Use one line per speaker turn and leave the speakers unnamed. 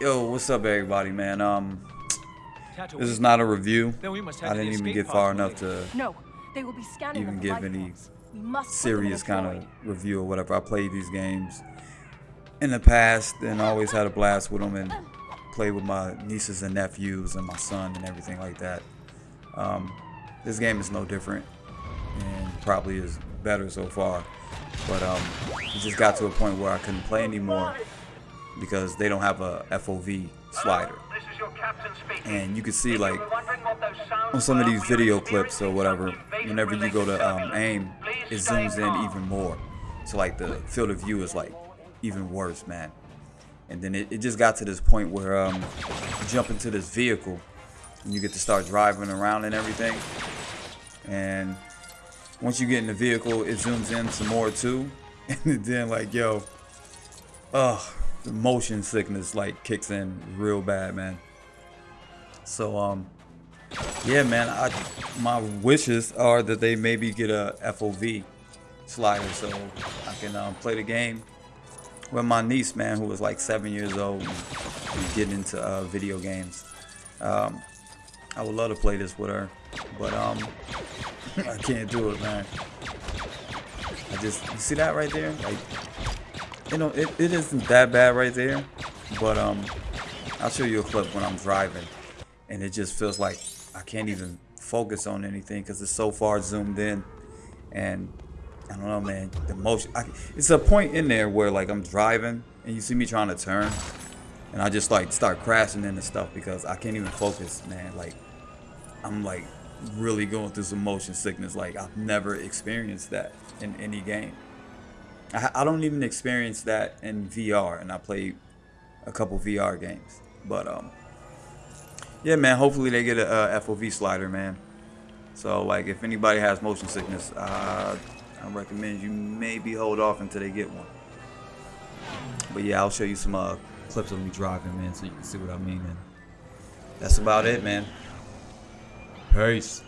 Yo, what's up, everybody, man? Um, this is not a review.
Then we must head
I didn't even get far enough to
No, they will be scanning
even give any
forms. We must put them in
serious kind of review or whatever. I played these games in the past and always had a blast with them and played with my nieces and nephews and my son and everything like that. Um, this game is no different and probably is better so far. But um, it just got to a point where I couldn't play anymore because they don't have a FOV slider. And you can see like on some of these video clips or whatever, whenever you go to um, aim, it zooms in even more. So like the field of view is like even worse, man. And then it, it just got to this point where um, you jump into this vehicle and you get to start driving around and everything. And once you get in the vehicle, it zooms in some more too. And then like, yo, ugh, motion sickness like kicks in real bad, man. So um, yeah, man. I my wishes are that they maybe get a FOV slider so I can um, play the game with my niece, man, who was like seven years old and getting into uh, video games. Um, I would love to play this with her, but um, I can't do it, man. I just you see that right there, like you know, it, it isn't that bad right there, but um, I'll show you a clip when I'm driving, and it just feels like I can't even focus on anything because it's so far zoomed in, and I don't know, man. The motion, I, it's a point in there where like I'm driving and you see me trying to turn, and I just like start crashing into stuff because I can't even focus, man. Like I'm like really going through some motion sickness. Like I've never experienced that in any game. I, I don't even experience that in VR, and I played a couple VR games. But um, yeah, man. Hopefully they get a, uh FOV slider, man. So like, if anybody has motion sickness, uh, I recommend you maybe hold off until they get one. But yeah, I'll show you some uh, clips of me driving, man, so you can see what I mean. And that's about it, man. Peace.